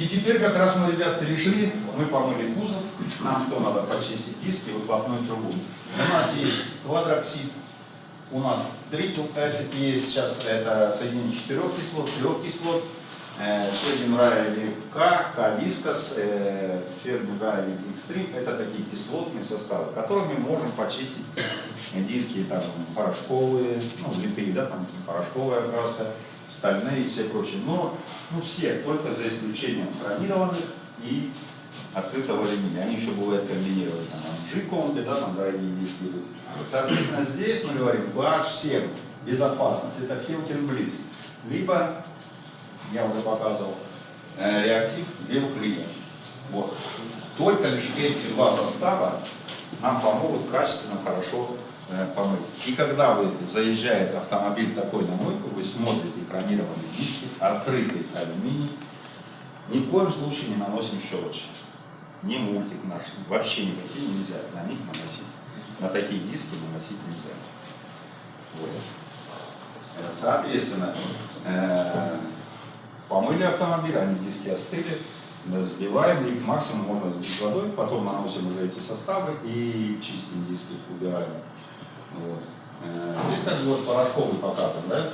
И теперь как раз мы, ребят, перешли, мы помыли кузов, нам что надо почистить диски, выхлопную трубу. У нас есть квадроксид, у нас трипл acid есть, сейчас это соединение четырех кислот, трех кислот, Шедин Райли К, К Вискас, Фермин Райли Экстрим, это такие кислотные составы, которыми можем почистить диски там, порошковые, ну, литые, да, там порошковая окраска, стальные и все прочие. Но ну, все, только за исключением хромированных и открытого алюминия. Они еще бывают комбинированы. Там, G-конты, да, там дорогие диски. Соответственно, здесь мы говорим BH7, безопасность, это Филкин Блиц. Либо, я уже показывал, э, реактив Белклина. Вот. Только лишь эти два состава нам помогут качественно, хорошо помыть. И когда вы заезжает автомобиль такой на мойку, вы смотрите хромированные диски, открытый алюминий, ни в коем случае не наносим щелочь. Ни мультик наш, вообще никакие нельзя на них наносить. На такие диски наносить нельзя. Вот. Соответственно, э, помыли автомобиль, они диски остыли, сбиваем их, максимум можно сбить водой, потом наносим уже эти составы и чистим диски, убираем. Вот. Э, здесь бы вот порошковый показан, да?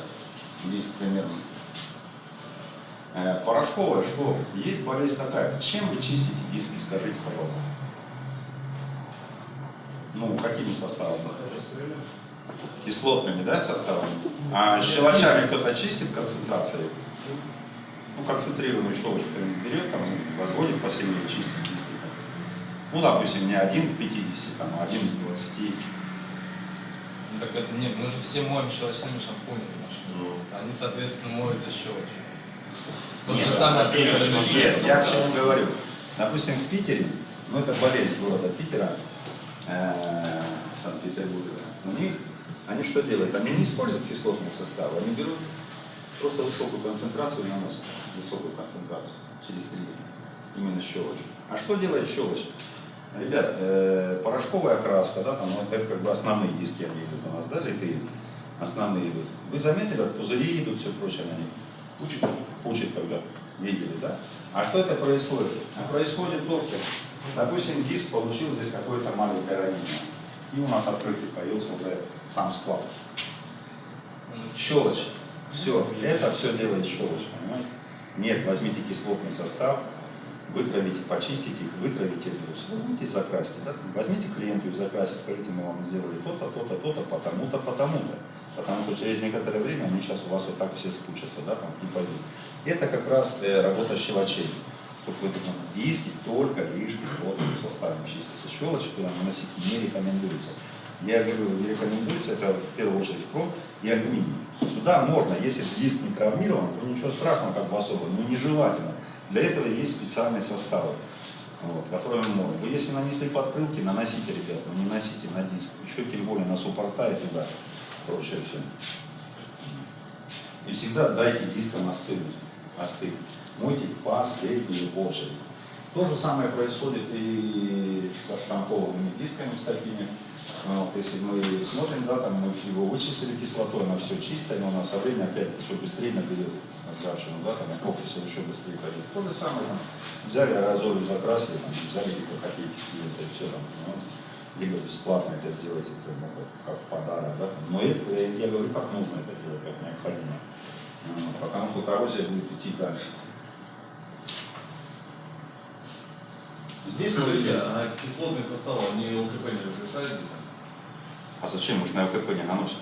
Диск примерно. Э, порошковая, что? Есть болезнь такая. Чем вы чистите диски, скажите, пожалуйста? Ну, какими составами? Кислотными, да, составами? А щелочами кто-то чистит концентрацией? Ну, концентрированную щелочку берет, там, возводит посильнее, чистит диски. Ну, допустим, не один к 50, там, а один к 20. Ну, так это нет, мы же все моем щелочными шампунями машины. Ну. Они, соответственно, моют за щелочью. То Нет, же самое алюминий. Нет, я к чему говорю. Допустим, в Питере, ну это болезнь города Питера, э, Санкт-Петербурга, у них, они что делают? Они не используют кислотные составы, они берут просто высокую концентрацию и наносят высокую концентрацию через три именно щелочь. А что делает щелочь? Ребят, э, порошковая краска, да, там, вот это как бы основные диски они идут у нас, да, литые, основные идут. Вы заметили, вот пузыри идут, все прочее на них. Пучит, пучит, когда видели, да? А что это происходит? А происходит то, что, допустим, диск получил здесь какое-то маленькое ранение. И у нас открытый появился уже сам склад. Щелочь. Все, это все делает щелочь, понимаете? Нет, возьмите кислотный состав, вытравите, почистите их, вытравите резус. Возьмите и закрасьте. Да? Возьмите клиенту и закрасьте, скажите, мы вам сделали то-то, то-то, то-то, потому-то, потому-то. Потому что через некоторое время они сейчас у вас вот так все скучатся, да, там, и пойдут. Это как раз э, работа щелочей. Вот в этом диски только лишь кислотными составами чистятся. Щелочи туда наносить не рекомендуется. Я говорю, не рекомендуется, это в первую очередь хром и алюминий. Сюда можно, если диск не травмирован, то ничего страшного как бы особо, но нежелательно. Для этого есть специальные составы, вот, которые мы можем. Вы если нанесли подкрылки, наносите, ребят, но не носите на диск. Еще тем более на суппорта и туда, прочее все. И всегда дайте дискам остынуть, остыть. Мойте последнюю очередь. То же самое происходит и со штампованными дисками, с такими. Вот, если мы смотрим, да, там мы его вычислили кислотой, она все чистая, но она со временем опять еще быстрее наберет ржавчину, да, там окись еще быстрее пойдет. То же самое там взяли аэрозоль, закрасили, там, взяли либо копейки клиента и все там, ну, либо бесплатно это сделать, это, ну, как, подарок, да. Но это, я, я говорю, как нужно это делать, как необходимо. Ну, Потому что коррозия будет идти дальше. Здесь Скажите, мы а кислотные составы, они ЛКП не разрешают? А зачем? Мы же на ЛКП не наносим.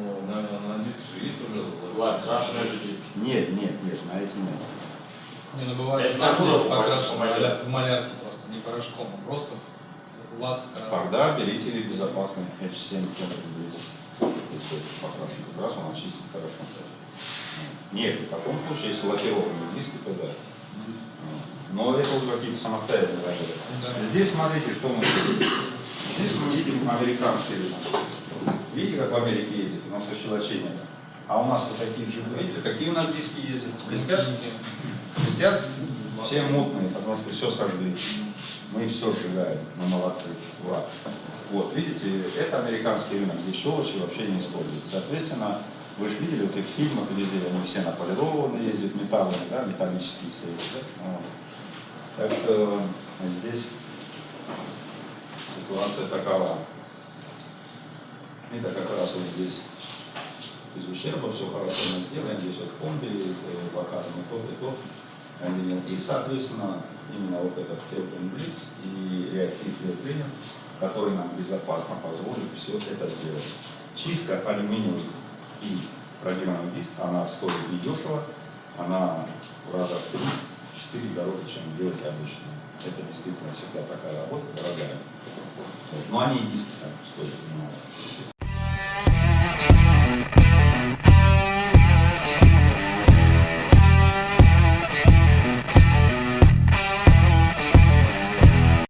Ну, на, на диске же есть уже окрашенные же диски. Нет, нет, нет, на эти нет. Не, ну бывает Это сам откуда покрашен по малярке? в малярке просто, не порошком, а просто лак. Тогда берите безопасный H7 200. Если покрашен как раз, он очистит хорошо. Нет, в таком случае, если лакированные диски, то да. Но это уже какие-то самостоятельные работы. Да. Здесь смотрите, что мы видим. Здесь мы видим американские рынок. Видите, как в Америке ездят? У нас нет. А у нас вот такие же, видите, какие у нас диски ездят? Блестят? Блестят? Все мутные, потому что все сожгли. Мы все сжигаем, мы молодцы. Ура. Вот, видите, это американский рынок, где щелочи вообще не используют. Соответственно, Вы же видели в фильмах везде, они все наполированы, ездят металлами, да, металлические все. эти, да? Вот. Так что здесь ситуация такова. Это как раз вот здесь из ущерба все хорошо мы сделаем, здесь вот комби, э, показано то и то. Они- И, соответственно, именно вот этот Фелтон Блиц и реактив Фелтренер, который нам безопасно позволит все это сделать. Чистка алюминиевых и продированных диск, она стоит недешево, она в раза в 3-4 дороже, чем делать обычно. Это действительно всегда такая работа дорогая. Но они и диски стоят